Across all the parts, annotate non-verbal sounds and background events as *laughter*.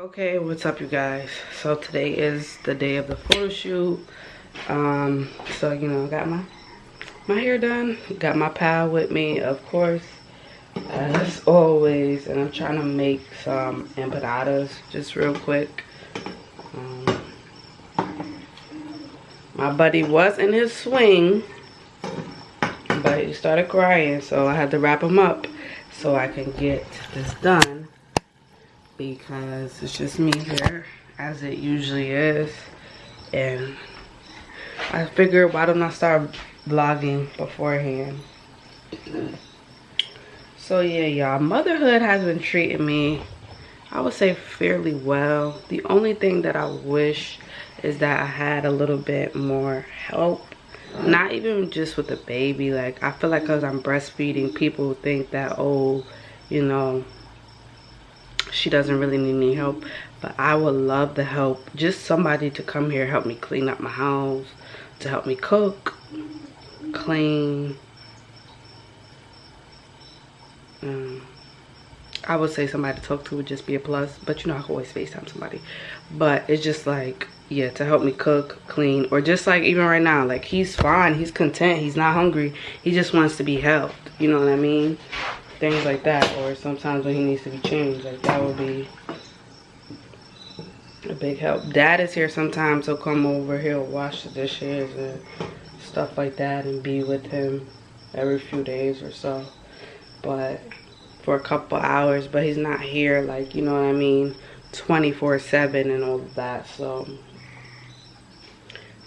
Okay, what's up you guys? So today is the day of the photo shoot. Um, so you know, got my my hair done. Got my pal with me, of course, as always. And I'm trying to make some empanadas just real quick. Um, my buddy was in his swing, but he started crying, so I had to wrap him up so I can get this done because it's just me here as it usually is. And I figured why don't I start vlogging beforehand? So yeah y'all motherhood has been treating me I would say fairly well. The only thing that I wish is that I had a little bit more help. Not even just with the baby like I feel like because I'm breastfeeding people think that oh you know she doesn't really need any help but i would love the help. Just somebody to come here help me clean up my house to help me cook clean. Um, i would say somebody to talk to would just be a plus but you know i can always facetime somebody. But it's just like yeah to help me cook clean or just like even right now like he's fine he's content he's not hungry he just wants to be helped you know what i mean things like that or sometimes when he needs to be changed like that would be a big help. Dad is here sometimes he'll come over he'll wash the dishes and stuff like that and be with him every few days or so. But for a couple hours but he's not here like you know what i mean 24 7 and all of that so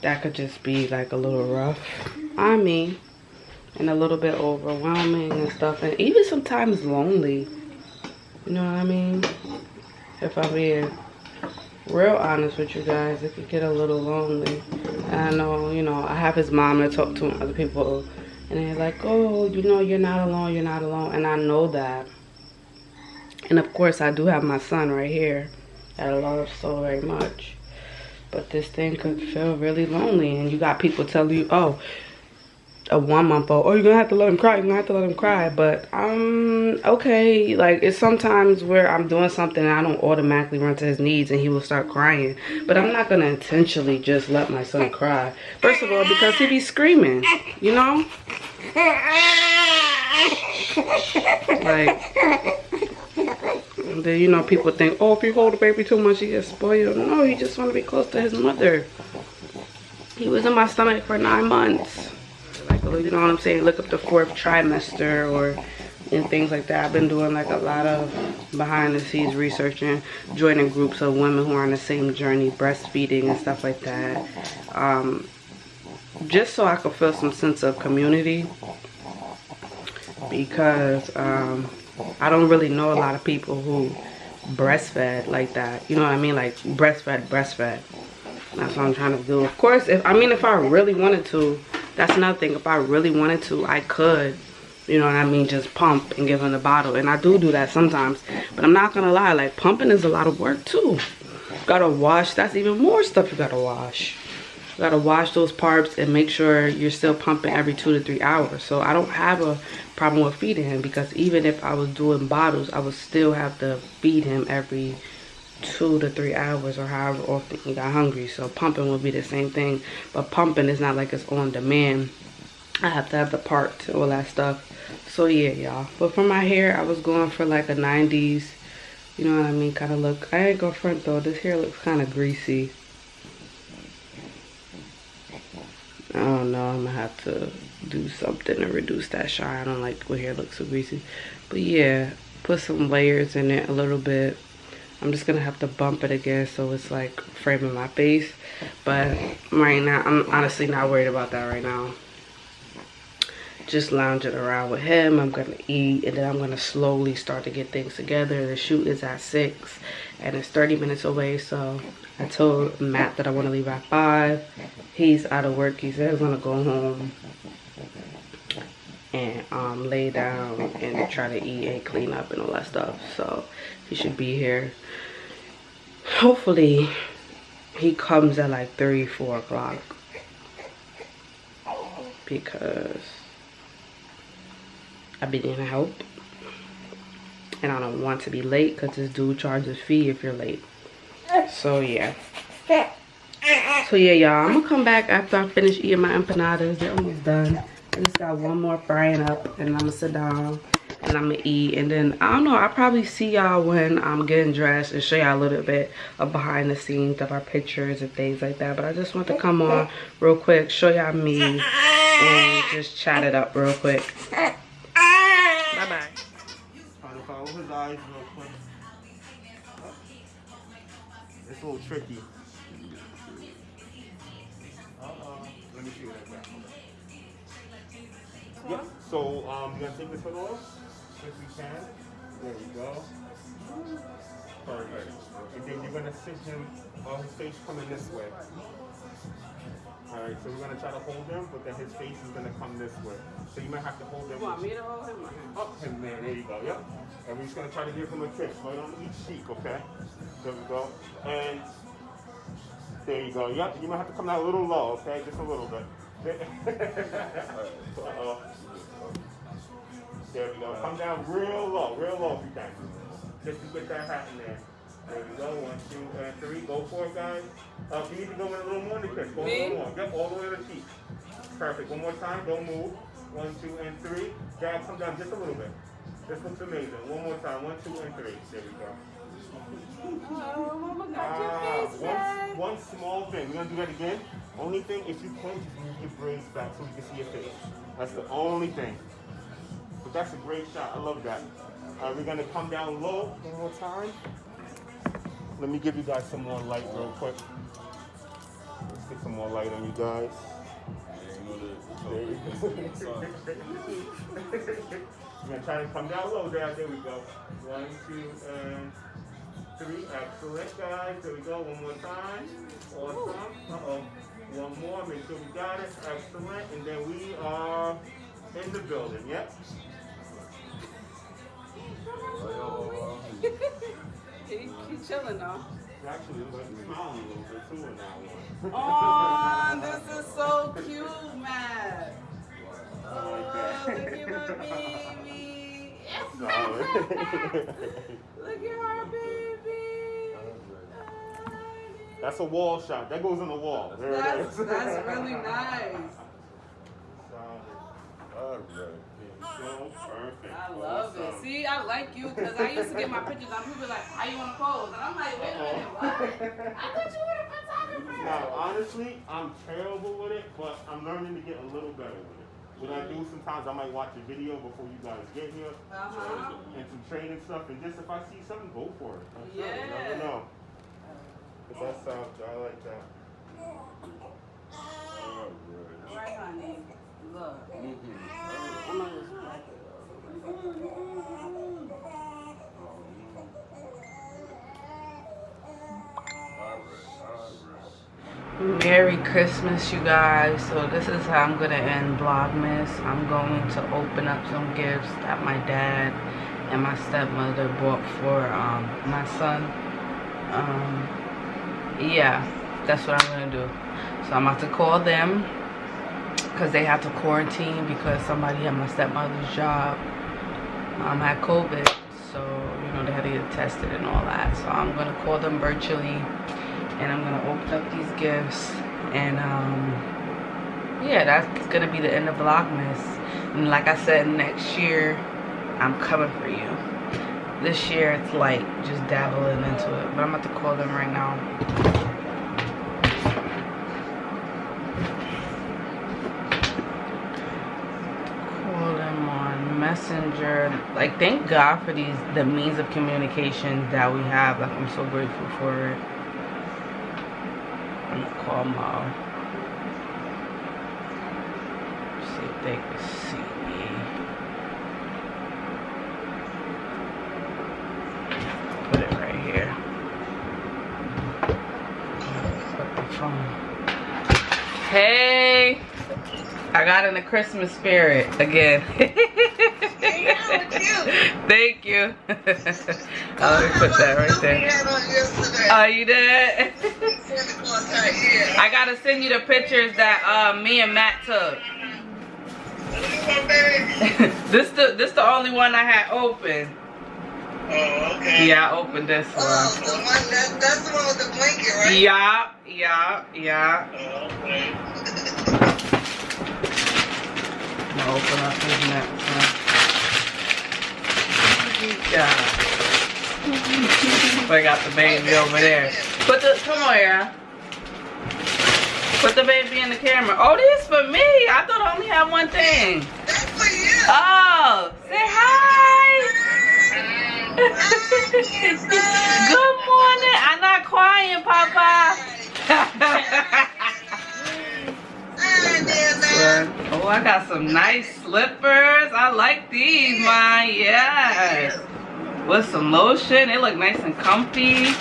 that could just be like a little rough. I mean and a little bit overwhelming and stuff. And even sometimes lonely. You know what i mean? If i'm being real honest with you guys it could get a little lonely. And i know you know i have his mom to talk to other people. And they're like oh you know you're not alone you're not alone. And i know that. And of course i do have my son right here that i love so very much. But this thing could feel really lonely and you got people telling you oh a one month old. Oh you're gonna have to let him cry you're gonna have to let him cry. But um okay like it's sometimes where i'm doing something and i don't automatically run to his needs and he will start crying. But i'm not gonna intentionally just let my son cry. First of all because he be screaming you know? Like then you know people think oh if you hold the baby too much he gets spoiled. No he just want to be close to his mother. He was in my stomach for nine months you know what I'm saying? Look up the fourth trimester or and things like that. I've been doing like a lot of behind the scenes researching, joining groups of women who are on the same journey, breastfeeding and stuff like that. Um, just so I could feel some sense of community because um, I don't really know a lot of people who breastfed like that. You know what I mean? Like breastfed, breastfed. That's what I'm trying to do. Of course, if I mean, if I really wanted to, that's another thing. If i really wanted to i could you know what i mean just pump and give him the bottle. And i do do that sometimes. But i'm not gonna lie like pumping is a lot of work too. Gotta wash. That's even more stuff you gotta wash. You gotta wash those parts and make sure you're still pumping every two to three hours. So i don't have a problem with feeding him because even if i was doing bottles i would still have to feed him every two to three hours or however often he got hungry. So pumping will be the same thing but pumping is not like it's on demand. I have to have the part all that stuff. So yeah y'all. But for my hair i was going for like a 90s you know what i mean kind of look. I ain't go front though this hair looks kind of greasy. I don't know i'm gonna have to do something to reduce that shine. I don't like when hair looks so greasy. But yeah put some layers in it a little bit I'm just gonna have to bump it again so it's like framing my face. But right now, I'm honestly not worried about that right now. Just lounging around with him. I'm gonna eat and then I'm gonna slowly start to get things together. The shoot is at six and it's 30 minutes away. So I told Matt that I wanna leave at five. He's out of work. He said he's gonna go home and um, lay down and try to eat and clean up and all that stuff. So he should be here hopefully he comes at like 3 4 o'clock because i've been in help and i don't want to be late because this dude charges a fee if you're late So yeah. So yeah, y'all, I'm gonna come back after I finish eating my empanadas. They're almost done. I just got one more frying up and I'm gonna sit down and I'm gonna eat. And then, I don't know, I'll probably see y'all when I'm getting dressed and show y'all a little bit of behind the scenes of our pictures and things like that. But I just want to come on real quick, show y'all me and just chat it up real quick. Bye-bye. It's a little tricky. Uh-uh. Let me see what I got. Yep. So, um, you gonna take this hood off? If you can. There you go. Perfect. And then you're gonna sit him, uh, his face coming this way. Alright, so we're gonna try to hold him, but then his face is gonna come this way. So you might have to hold him. You want me to hold him? Up him there, there you go, yep. And we're just gonna try to give him a kiss right on each cheek, okay? There we go. And there you go, yep. You might have to come down a little low, okay? Just a little bit. Uh-oh. There we go. Come down real low, real low if you can. Just to get that hat in there. There we go. One, two, and three. Go for it, guys. Uh, you need to go in a little more to kiss. Go a little more. Yep, all the way to the cheek. Perfect. One more time. Don't move. One, two, and three. Dad, come down just a little bit. This looks amazing. One more time. One, two, and three. There we go. Oh, mama got Ah, your face one, one small thing. We're gonna do that again. Only thing, if you point, you move your braids back so you can see your face. That's the only thing. But that's a great shot. I love that. We're gonna come down low one more time. Let me give you guys some more light real quick. Let's get some more light on you guys. There you go. *laughs* We're gonna try to come down low there. There we go. One, two, and three. Excellent, guys. There we go. One more time. Awesome. Uh-oh. One more. Make sure we got it. Excellent. And then we are in the building. Yep. *laughs* he, he chilling though. Actually, like you're smiling a little bit too in that one. Oh, this is *laughs* so cute, Matt. Oh, look at my baby. *laughs* Look at our baby. That's a wall shot. That goes in the wall. There That's, that's really nice. So perfect. I love it. See, I like you because I used to get my pictures on people like, how you want to pose? And I'm like, wait a minute, what? *laughs* I thought you were a photographer. Now, honestly, I'm terrible with it, but I'm learning to get a little better with it. What I do sometimes, I might watch a video before you guys get here, Uh-huh. and some training stuff, and just if I see something, go for it. That's it. You Yeah. never know. That sounds, I like that. Right. Look. Like it. Merry Christmas, you guys. So this is how I'm gonna end Vlogmas. I'm going to open up some gifts that my dad and my stepmother bought for um, my son. Um, yeah, that's what I'm gonna do. So I'm about to call them because they have to quarantine because somebody at my stepmother's job um, had COVID. So, you know, they had to get tested and all that. So I'm gonna call them virtually and I'm gonna open up these gifts and um yeah that's gonna be the end of vlogmas and like i said next year i'm coming for you this year it's like just dabbling into it but i'm about to call them right now call them on messenger like thank god for these the means of communication that we have like i'm so grateful for it I'm gonna call Mo. See if they can see me. Put it right here. Put the phone. Hey! I got in the Christmas spirit again. Thank you. oh, let put that right there. Oh, you did? I gotta send you the pictures that uh, me and Matt took. *laughs* this the this the only one I had open. Oh, okay. Yeah, I opened this Oh, one. the one that, that's the one with the bling Yeah, yeah, yeah. Oh, okay. I'm gonna open up his next one. Yeah. I got the baby over there. Put the come on here. Put the baby in the camera. Oh, this for me. I thought I only had one thing. That's for you. Oh, say hi. Good morning. I'm not crying, Papa. Hi there, man. oh, I got some nice slippers. I like these, mine. Yes. With some lotion. They look nice and comfy. *laughs*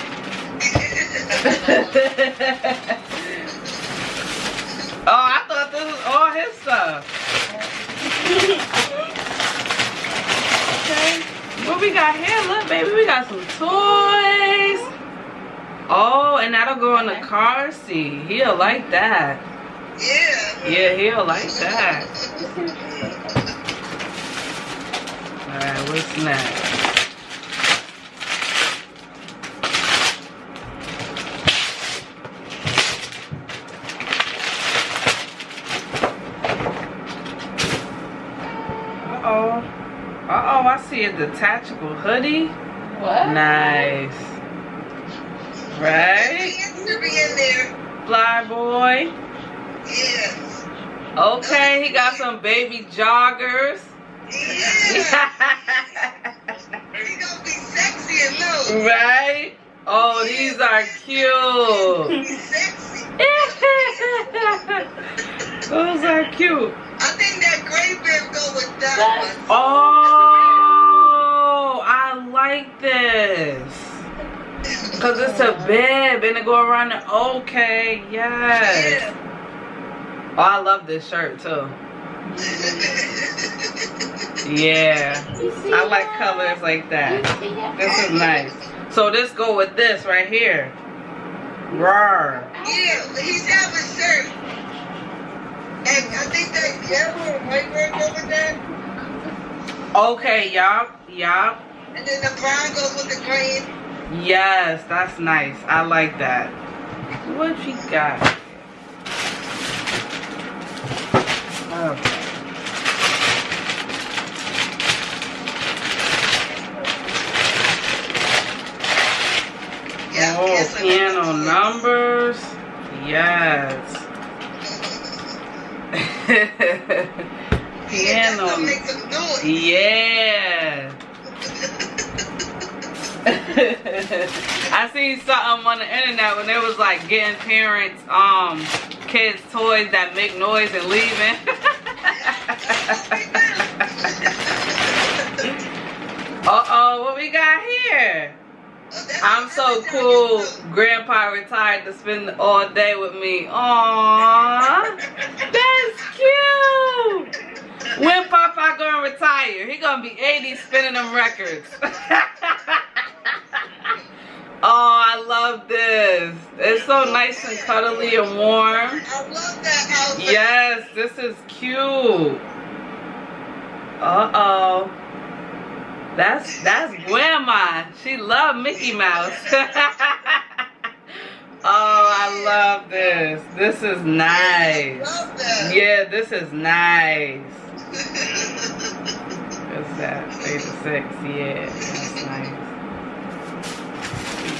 oh, I thought this was all his stuff. *laughs* okay. What we got here? Look, baby, we got some toys. Oh, and that'll go in the car seat. He'll like that. Yeah. Yeah, he'll like that. *laughs* Alright, what's next? Uh-oh. Uh-oh, I see a detachable hoodie. What? Nice. Right? To be in there. Fly boy. Yes. Okay, he got some baby joggers. Yeah. *laughs* He gonna be sexy and low. right? Oh, these are cute. He's sexy. *laughs* Those are cute. I think that gray bear go with that one. Oh, I like this. Cause it's a bib and it go around the okay, yes. Yeah. Oh, I love this shirt too. Yeah. I like colors like that. This is nice. So this go with this right here. Rawr. Yeah, he's have a shirt. And I think that yellow and white go with that. Okay, yup, yup. And then the brown goes with the green. Yes, that's nice. I like that. What you got? Okay. Yeah, Oh, piano numbers. Yes. Piano. gonna *laughs* make some noise. Yeah. *laughs* I seen something on the internet when they was like getting parents um kids toys that make noise and leaving. *laughs* uh oh, what we got here? I'm so cool. Grandpa retired to spend all day with me. Aww, that's cute. When Papa gonna retire? He gonna be 80 spinning them records. *laughs* oh, I love this. It's so nice and cuddly and warm. I love that outfit. Yes, this is cute. Uh-oh. That's that's grandma. She loved Mickey Mouse. *laughs* oh, I love this. This is nice. love that. Yeah, this is nice. *laughs* What's that? Eight to six. Yeah, that's nice. We got here. Yes, I got it.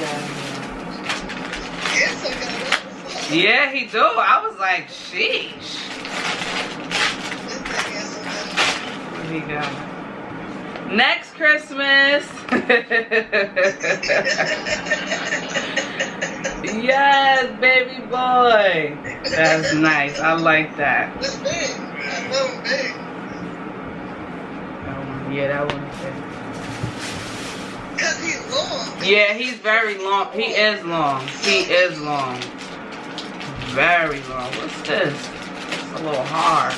Yeah, he do. I was like, sheesh. What he got? Next Christmas. *laughs* yes, baby boy. That's nice. I like that. It's big. Love it big. Yeah, that one is big. Cause he's long. Yeah, he's very long. He is long. He is long. Very long. What's this? It's a little hard.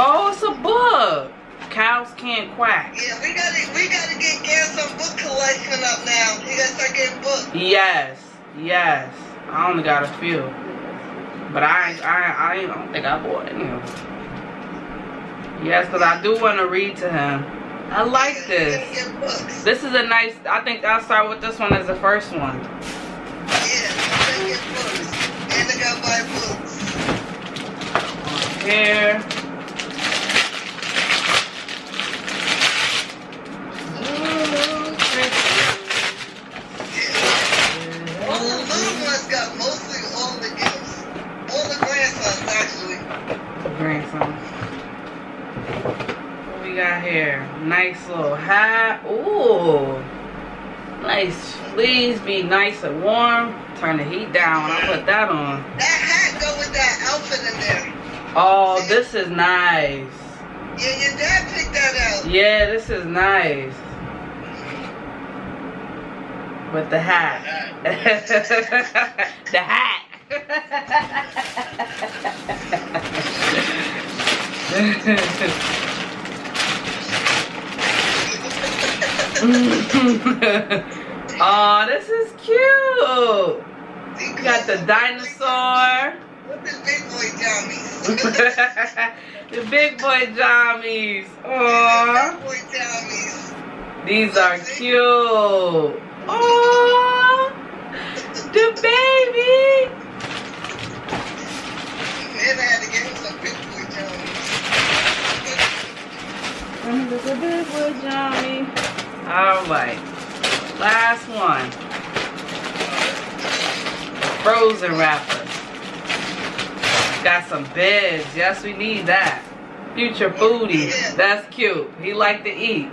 Oh, it's a book. Cows can't quack. Yeah, we gotta we gotta get get some book collection up now. We gotta start getting books. Yes, yes. I only got a few, but I I I, I don't think I bought any of them. Yes, cause I do want to read to him. I like this. you gotta get books. This is a nice, I think I'll start with this one as the first one. Yeah, you gotta get books. And I gotta books. Here. Yeah. All the little ones got mostly all the gifts. All the grandsons actually. grandsons, actually. Grandson. What we got here? Nice little hat. Ooh. Nice. Please be nice and warm. Turn the heat down. I put that on. That hat go with that outfit in there. Oh, this is nice. Yeah, your dad picked that out. Yeah, this is nice. With the hat. *laughs* the hat. *laughs* *laughs* oh, this is cute. You got the dinosaur. What the big boy jammies? *laughs* the big boy jammies. Big Aww. boy jammies. These are cute. Aww. The baby. Man, I had to get him some big boy jammies. At big boy jammy. All right. Last one. Frozen wrappers. Got some beds. Yes, we need that. Future foodie. That's cute. He like to eat. *laughs*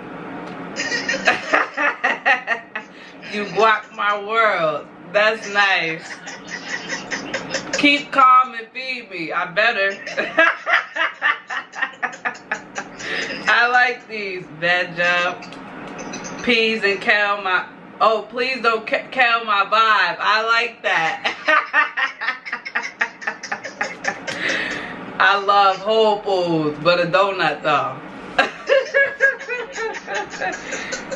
you guac my world. That's nice. Keep calm and feed me. I better. *laughs* I like these. Veg up. Peas and kale my. Oh, please don't kale my vibe. I like that. *laughs* I love Whole Foods, but a donut though. *laughs*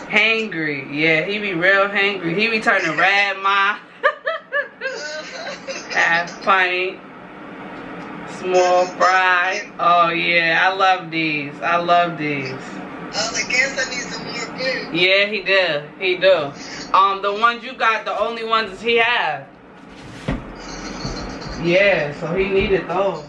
hangry. Yeah, he be real hangry. He be turning red, ma. *laughs* Half pint. Small fry. Oh yeah, I love these. I love these. Oh, Food. Yeah, he did. He do. Um, the ones you got, the only ones he had. Yeah, so he needed those.